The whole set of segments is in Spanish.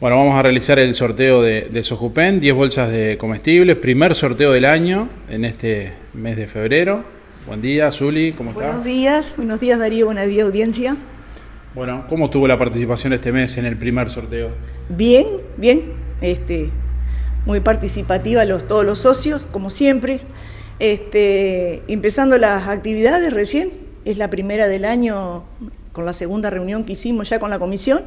Bueno, vamos a realizar el sorteo de, de Sojupen, 10 bolsas de comestibles, primer sorteo del año en este mes de febrero. Buen día, Zuli, ¿cómo está? Buenos días, buenos días Darío, buenos días audiencia. Bueno, ¿cómo estuvo la participación este mes en el primer sorteo? Bien, bien, este, muy participativa los, todos los socios, como siempre. Este, empezando las actividades recién, es la primera del año con la segunda reunión que hicimos ya con la comisión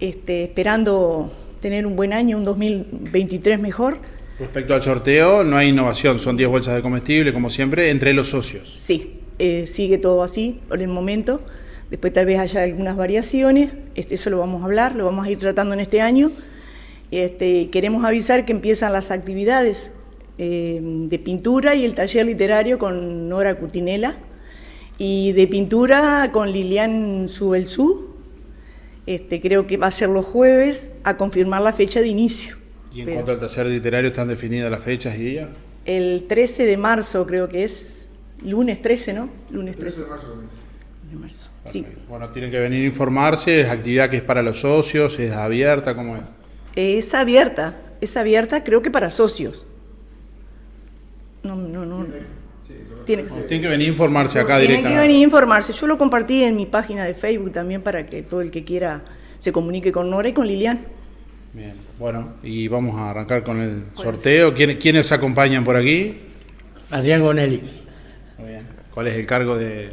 este, esperando tener un buen año, un 2023 mejor. Respecto al sorteo, no hay innovación, son 10 bolsas de comestible, como siempre, entre los socios. Sí, eh, sigue todo así por el momento. Después tal vez haya algunas variaciones, este, eso lo vamos a hablar, lo vamos a ir tratando en este año. Este, queremos avisar que empiezan las actividades eh, de pintura y el taller literario con Nora Cutinela y de pintura con Lilian Subelsú, este, creo que va a ser los jueves a confirmar la fecha de inicio. ¿Y en cuanto al taller literario están definidas las fechas y días? El 13 de marzo creo que es, lunes 13, ¿no? Lunes 13. 13 de marzo. De marzo. Sí. Bueno, tienen que venir a informarse, es actividad que es para los socios, es abierta, ¿cómo es? Es abierta, es abierta creo que para socios. No, no, no. Tienen que venir a informarse acá directamente. Tienen que venir a informarse. Yo lo compartí en mi página de Facebook también para que todo el que quiera se comunique con Nora y con Lilian. Bien, bueno, y vamos a arrancar con el sorteo. ¿Quiénes, ¿Quiénes acompañan por aquí? Adrián Gonelli. Muy bien. ¿Cuál es el cargo de...?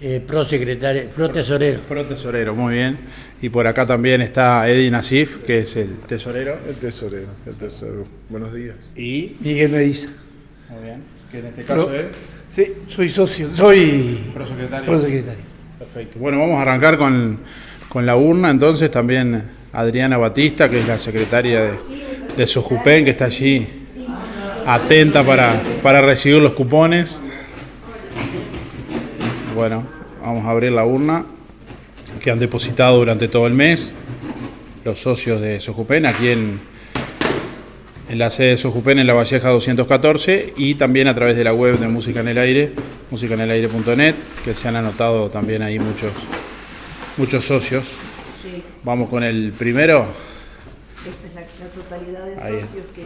Eh, pro secretario, pro tesorero. Pro tesorero, muy bien. Y por acá también está Eddie Nasif, que es el tesorero. El tesorero, el tesorero. Buenos días. Y Miguel Mediza. Muy bien. Que en este caso es... Sí, soy socio, soy prosecretario. prosecretario. Perfecto. Bueno, vamos a arrancar con, con, la urna, entonces también Adriana Batista, que es la secretaria de, de Sojupen, que está allí atenta para, para recibir los cupones. Bueno, vamos a abrir la urna que han depositado durante todo el mes los socios de Sojupen aquí en en la sede de Sojupen en La Valleja 214 y también a través de la web de Música en el Aire, musicanelaire.net, que se han anotado también ahí muchos, muchos socios. Sí. Vamos con el primero. Esta es la, la totalidad de ahí socios que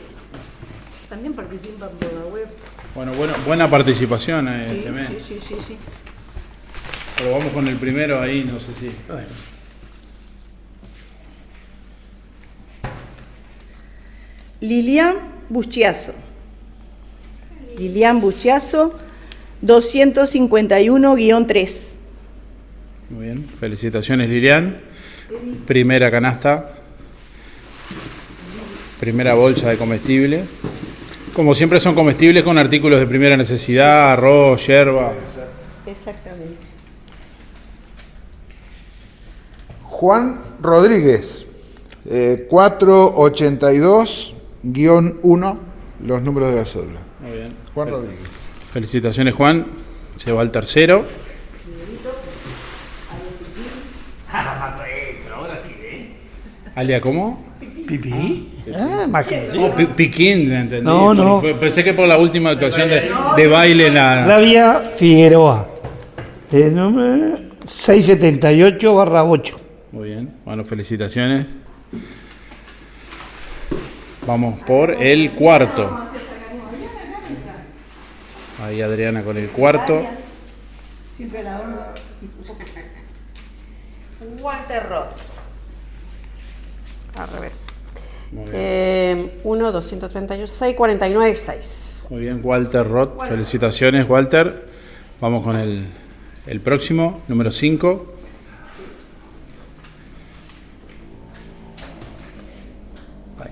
también participan por la web. Bueno, bueno buena participación eh, sí, este mes. Sí, sí, sí, sí. Pero vamos con el primero ahí, no sé si... Bueno. Lilian Buschiazo. Lilian Buschiazo, 251-3. Muy bien, felicitaciones Lilian. Primera canasta, primera bolsa de comestible. Como siempre son comestibles con artículos de primera necesidad, arroz, hierba. Exactamente. Juan Rodríguez, eh, 482 guion 1, los números de la cédula. Muy bien. Juan Rodríguez. Felicitaciones, Juan. Se va al tercero. ¿Alia cómo? ¿Pipí? Ah, más que no, Piquín, ¿entendí? No, no. Pensé que por la última actuación de, de baile la... Flavia Figueroa. El número 678 barra 8. Muy bien. Bueno, felicitaciones. Vamos por el cuarto. Ahí Adriana con el cuarto. Walter Roth. Al revés. Eh, 1, 238, 6, 49, 6. Muy bien, Walter Roth. Felicitaciones, Walter. Vamos con el, el próximo, número 5.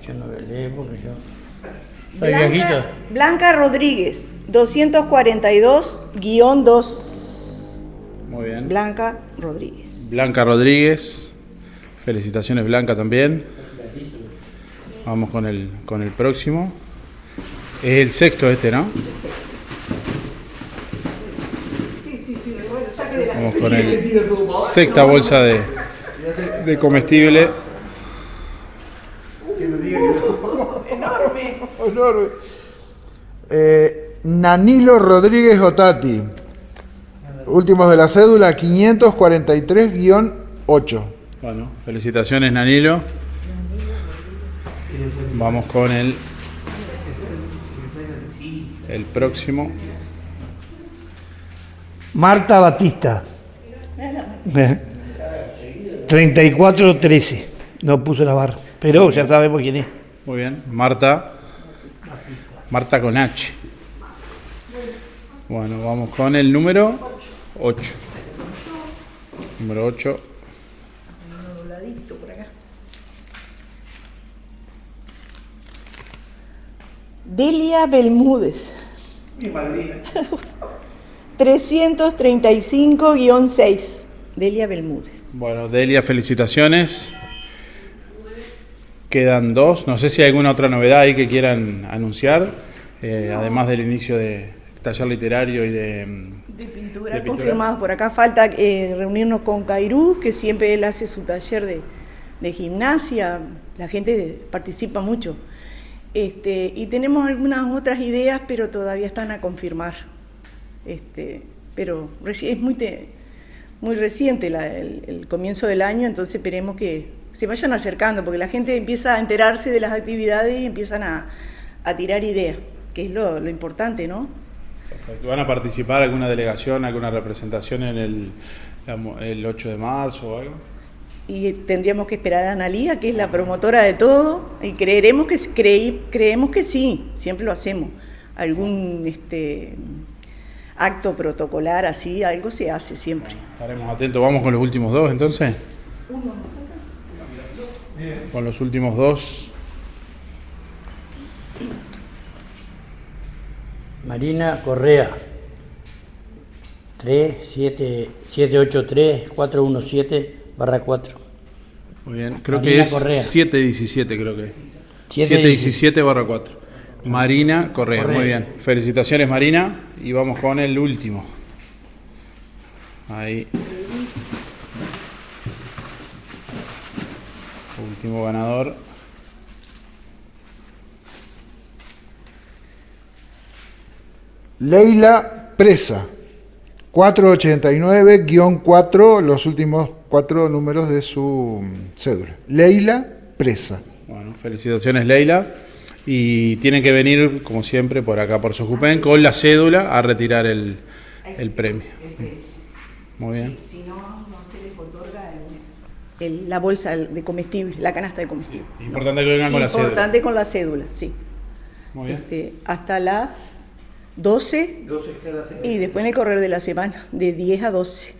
Yo no porque yo... Soy Blanca, viejito. Blanca Rodríguez, 242-2. Muy bien. Blanca Rodríguez. Blanca Rodríguez. Felicitaciones, Blanca, también. Vamos con el, con el próximo. Es el sexto este, ¿no? Vamos con el sexta bolsa de, de comestible. Enorme. Enorme. Eh, Nanilo Rodríguez Otati. Últimos de la cédula 543-8. Bueno, felicitaciones Nanilo. Vamos con el, el próximo. Marta Batista. Eh. 3413. No puso la barra. Pero ya sabemos quién es. Muy bien. Marta. Marta con H. Bueno, vamos con el número 8. Número 8. dobladito por acá. Delia Belmúdez. Mi madrina. 335-6. Delia Belmúdez. Bueno, Delia, felicitaciones. Quedan dos. No sé si hay alguna otra novedad ahí que quieran anunciar, eh, además del inicio de taller literario y de, mm, De pintura, De pintura. confirmados por acá. Falta eh, reunirnos con Cairú, que siempre él hace su taller de, de gimnasia. La gente participa mucho. Este, y tenemos algunas otras ideas, pero todavía están a confirmar. Este, pero es muy, te- muy reciente la- el, el comienzo del año, entonces esperemos que se vayan acercando, porque la gente empieza a enterarse de las actividades y empiezan a, a tirar ideas, que es lo, lo importante, ¿no? ¿Van a participar alguna delegación, alguna representación en el, el 8 de marzo o algo? y tendríamos que esperar a Analía, que es la promotora de todo, y creeremos que creí, creemos que sí, siempre lo hacemos. Algún este acto protocolar así, algo se hace siempre. Estaremos atentos. Vamos con los últimos dos entonces. Con los últimos dos. Marina Correa. 3783-417 barra 4. Muy bien. Creo Marina que Correa. es 717, creo que es. 717. 717 barra 4. Marina Correa. Correa. Muy bien. Felicitaciones, Marina. Y vamos con el último. Ahí. Último ganador. Leila Presa. 489-4, los últimos cuatro números de su mm, cédula. Leila Presa. Bueno, felicitaciones Leila. Y tienen que venir, como siempre, por acá por Sojupen con la cédula a retirar el, el premio. Muy bien. Si no, no se les otorga el- la bolsa de comestible, la canasta de comestible. Importante que vengan con la cédula. Importante con la cédula, sí. Muy bien. Este, hasta las 12 y después en el correr de la semana, de 10 a 12.